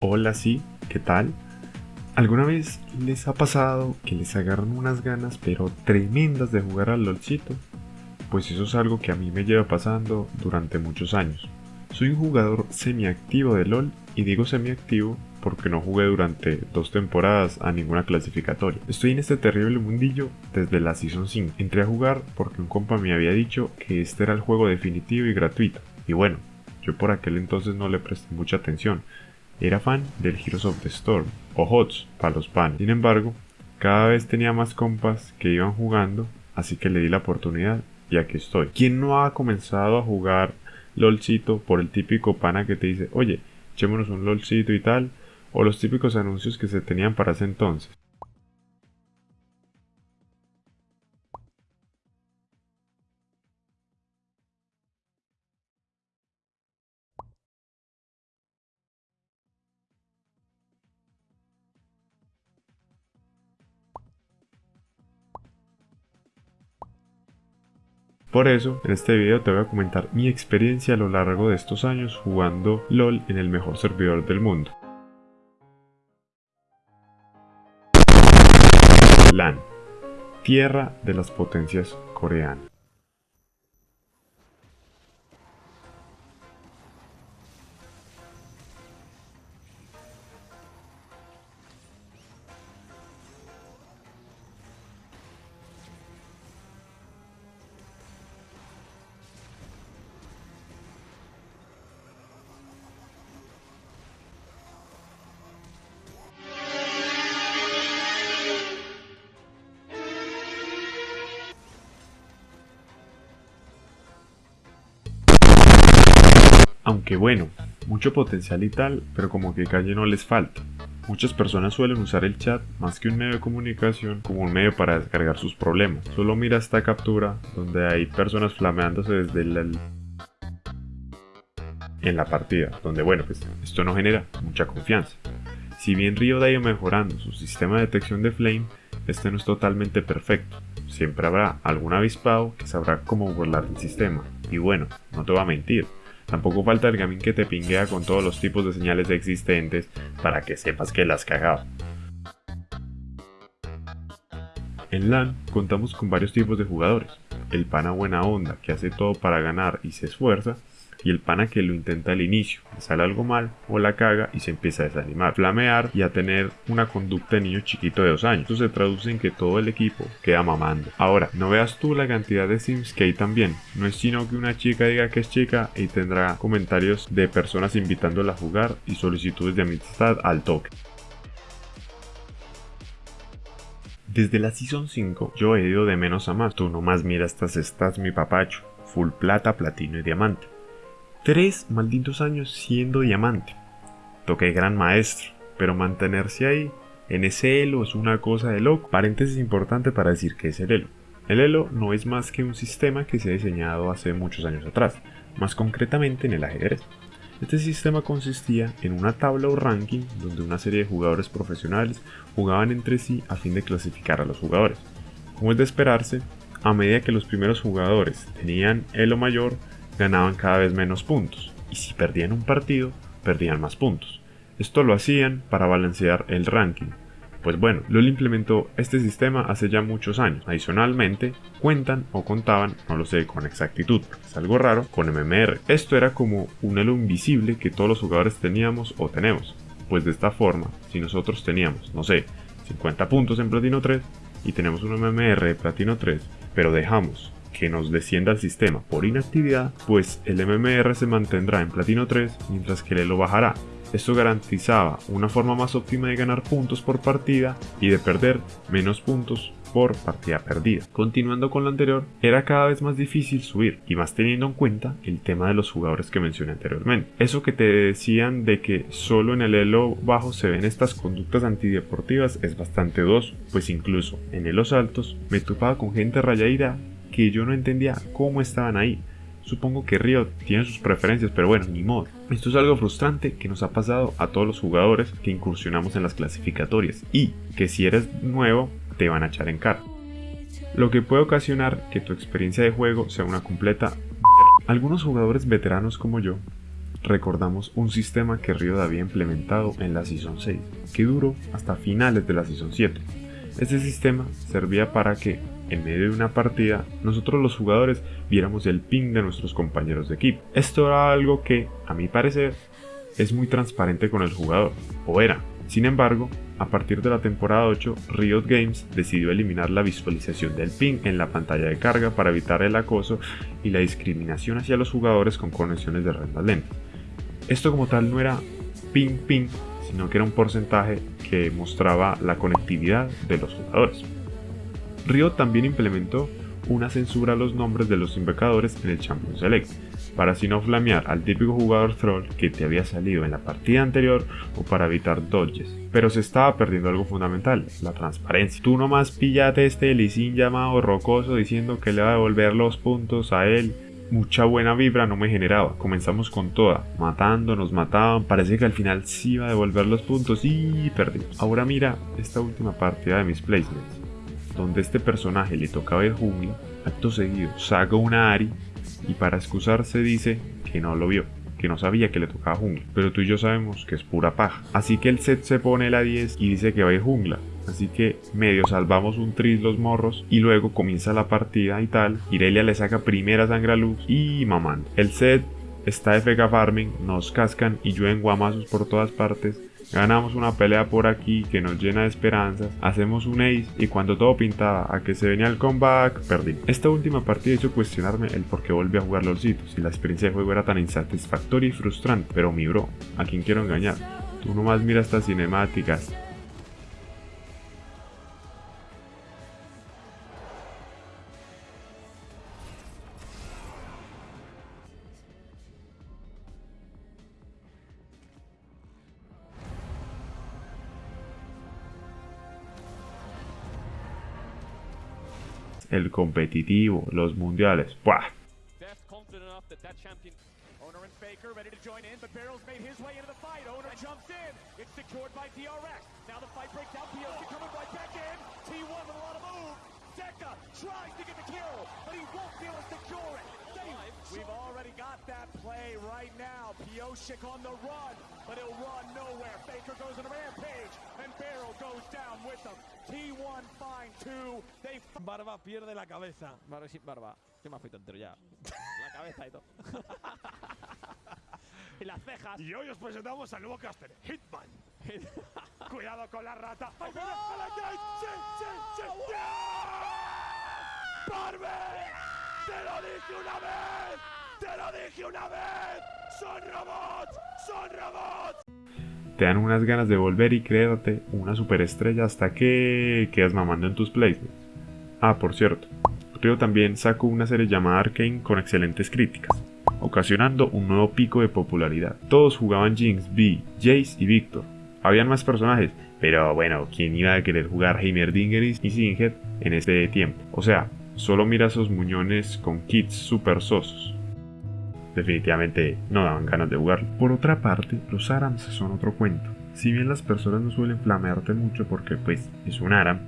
Hola, sí, ¿qué tal? ¿Alguna vez les ha pasado que les agarran unas ganas pero tremendas de jugar al LOLcito? Pues eso es algo que a mí me lleva pasando durante muchos años. Soy un jugador semiactivo de LOL y digo semiactivo porque no jugué durante dos temporadas a ninguna clasificatoria. Estoy en este terrible mundillo desde la Season 5. Entré a jugar porque un compa me había dicho que este era el juego definitivo y gratuito. Y bueno, yo por aquel entonces no le presté mucha atención, era fan del Heroes of the Storm, o HOTS para los panes. Sin embargo, cada vez tenía más compas que iban jugando, así que le di la oportunidad y aquí estoy. ¿Quién no ha comenzado a jugar LOLcito por el típico pana que te dice, oye, echémonos un LOLcito y tal? O los típicos anuncios que se tenían para ese entonces. Por eso, en este video te voy a comentar mi experiencia a lo largo de estos años jugando LOL en el mejor servidor del mundo. LAN, Tierra de las Potencias Coreanas. Aunque bueno, mucho potencial y tal, pero como que calle no les falta. Muchas personas suelen usar el chat más que un medio de comunicación como un medio para descargar sus problemas. Solo mira esta captura donde hay personas flameándose desde el en la partida, donde bueno, pues esto no genera mucha confianza. Si bien Río ha ido mejorando su sistema de detección de flame, este no es totalmente perfecto. Siempre habrá algún avispado que sabrá cómo burlar el sistema. Y bueno, no te voy a mentir, Tampoco falta el gaming que te pinguea con todos los tipos de señales existentes para que sepas que las cagado. En LAN contamos con varios tipos de jugadores. El pana buena onda que hace todo para ganar y se esfuerza, y el pana que lo intenta al inicio, le sale algo mal o la caga y se empieza a desanimar, flamear y a tener una conducta de niño chiquito de dos años. Esto se traduce en que todo el equipo queda mamando. Ahora, no veas tú la cantidad de sims que hay también. No es sino que una chica diga que es chica y tendrá comentarios de personas invitándola a jugar y solicitudes de amistad al toque. Desde la Season 5 yo he ido de menos a más. Tú nomás mira estas estás mi papacho. Full plata, platino y diamante. Tres malditos años siendo diamante. Toqué gran maestro, pero mantenerse ahí, en ese elo, es una cosa de loco. Paréntesis importante para decir que es el elo. El elo no es más que un sistema que se ha diseñado hace muchos años atrás, más concretamente en el ajedrez. Este sistema consistía en una tabla o ranking donde una serie de jugadores profesionales jugaban entre sí a fin de clasificar a los jugadores. Como es de esperarse, a medida que los primeros jugadores tenían elo mayor, ganaban cada vez menos puntos, y si perdían un partido, perdían más puntos. Esto lo hacían para balancear el ranking. Pues bueno, LOL implementó este sistema hace ya muchos años. Adicionalmente, cuentan o contaban, no lo sé con exactitud, es algo raro, con MMR. Esto era como un elo invisible que todos los jugadores teníamos o tenemos. Pues de esta forma, si nosotros teníamos, no sé, 50 puntos en Platino 3 y tenemos un MMR de Platino 3, pero dejamos que nos descienda el sistema por inactividad, pues el MMR se mantendrá en platino 3 mientras que el elo bajará. Esto garantizaba una forma más óptima de ganar puntos por partida y de perder menos puntos por partida perdida. Continuando con lo anterior, era cada vez más difícil subir, y más teniendo en cuenta el tema de los jugadores que mencioné anteriormente. Eso que te decían de que solo en el elo bajo se ven estas conductas antideportivas es bastante dudoso, pues incluso en elos altos me topaba con gente rayadita que yo no entendía cómo estaban ahí. Supongo que Río tiene sus preferencias, pero bueno, ni modo. Esto es algo frustrante que nos ha pasado a todos los jugadores que incursionamos en las clasificatorias y que si eres nuevo te van a echar en cara. Lo que puede ocasionar que tu experiencia de juego sea una completa Algunos jugadores veteranos como yo recordamos un sistema que Riot había implementado en la Season 6, que duró hasta finales de la Season 7. Este sistema servía para que, en medio de una partida, nosotros los jugadores viéramos el ping de nuestros compañeros de equipo. Esto era algo que, a mi parecer, es muy transparente con el jugador, o era. Sin embargo, a partir de la temporada 8, Riot Games decidió eliminar la visualización del ping en la pantalla de carga para evitar el acoso y la discriminación hacia los jugadores con conexiones de rendas lentas. Esto como tal no era ping ping, sino que era un porcentaje que mostraba la conectividad de los jugadores. Riot también implementó una censura a los nombres de los invocadores en el Champion Select, para así no flamear al típico jugador troll que te había salido en la partida anterior o para evitar dodges. Pero se estaba perdiendo algo fundamental, la transparencia. Tú nomás pillate este Lee llamado Rocoso diciendo que le va a devolver los puntos a él mucha buena vibra no me generaba. Comenzamos con toda, matando, nos mataban, parece que al final sí iba a devolver los puntos y perdí. Ahora mira esta última partida de mis placements, donde este personaje le tocaba el jungla, acto seguido saca una Ari y para excusarse dice que no lo vio que no sabía que le tocaba jungla, pero tú y yo sabemos que es pura paja. Así que el set se pone la 10 y dice que va a ir jungla. Así que medio salvamos un tris los morros y luego comienza la partida y tal. Irelia le saca primera sangre a y mamando. El set está FK Farming, nos cascan y llueven guamazos por todas partes. Ganamos una pelea por aquí que nos llena de esperanzas, hacemos un ace y cuando todo pintaba a que se venía el comeback, perdí. Esta última partida hizo cuestionarme el por qué volví a jugar LOLcito, si la experiencia de juego era tan insatisfactoria y frustrante, pero mi bro, ¿a quién quiero engañar? Tú nomás mira estas cinemáticas, el competitivo, los mundiales. ¡Buah! We've already got that play right now. Pioshik on the run. But he'll run nowhere. Faker goes on a rampage, and Barrel goes down with him. T1 find two. They Barba pierde la cabeza. Barba sin barba. ¿Qué me afeito entero ya? la cabeza y todo. y las cejas. Y hoy os presentamos al nuevo caster, Hitman. Cuidado con la rata. ¡Ay, mira! ¡Sí, sí, sí! ¡Te lo dije una vez! ¡Te lo dije una vez! ¡Son robots! Te dan unas ganas de volver y créate una superestrella hasta que quedas mamando en tus placements. Ah, por cierto, Rio también sacó una serie llamada Arkane con excelentes críticas, ocasionando un nuevo pico de popularidad. Todos jugaban Jinx, B, Jace y Victor. Habían más personajes, pero bueno, ¿quién iba a querer jugar Heimerdingeris y Singed en este tiempo? O sea, Solo mira esos muñones con kits super sosos. Definitivamente no daban ganas de jugar. Por otra parte, los ARAMs son otro cuento. Si bien las personas no suelen flamearte mucho porque pues es un ARAM,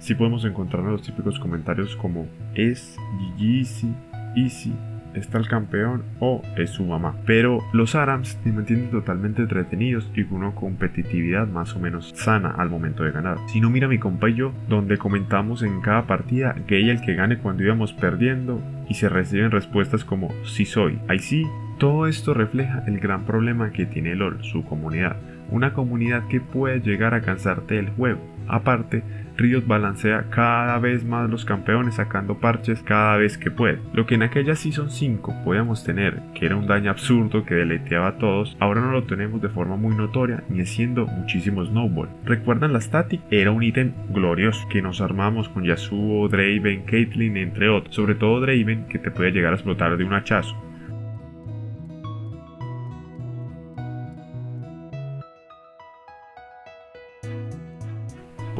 sí podemos encontrar los típicos comentarios como es GG easy, easy, está el campeón o es su mamá. Pero los ARAMs te mantienen totalmente entretenidos y con una competitividad más o menos sana al momento de ganar. Si no, mira mi compa y yo, donde comentamos en cada partida que ella el que gane cuando íbamos perdiendo y se reciben respuestas como si soy, ahí sí. Todo esto refleja el gran problema que tiene LOL, su comunidad. Una comunidad que puede llegar a cansarte del juego. Aparte, Riot balancea cada vez más los campeones sacando parches cada vez que puede. Lo que en aquella Season 5 podíamos tener, que era un daño absurdo que deleteaba a todos, ahora no lo tenemos de forma muy notoria ni haciendo muchísimo snowball. ¿Recuerdan la static? Era un ítem glorioso que nos armamos con Yasuo, Draven, Caitlyn entre otros, sobre todo Draven que te puede llegar a explotar de un hachazo.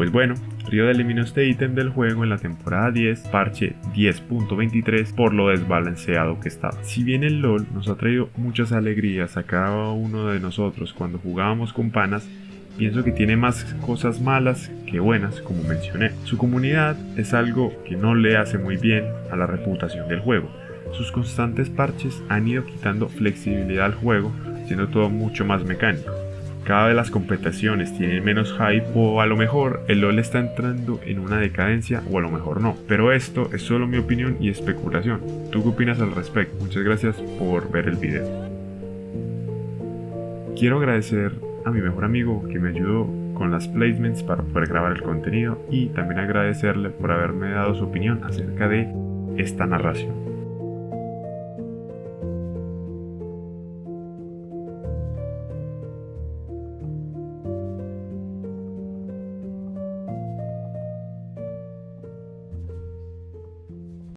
Pues bueno, Rio eliminó este ítem del juego en la temporada 10, parche 10.23, por lo desbalanceado que estaba. Si bien el LOL nos ha traído muchas alegrías a cada uno de nosotros cuando jugábamos con panas, pienso que tiene más cosas malas que buenas, como mencioné. Su comunidad es algo que no le hace muy bien a la reputación del juego. Sus constantes parches han ido quitando flexibilidad al juego siendo todo mucho más mecánico. Cada vez las competiciones tienen menos hype o a lo mejor el LoL está entrando en una decadencia o a lo mejor no. Pero esto es solo mi opinión y especulación. ¿Tú qué opinas al respecto? Muchas gracias por ver el video. Quiero agradecer a mi mejor amigo que me ayudó con las placements para poder grabar el contenido y también agradecerle por haberme dado su opinión acerca de esta narración.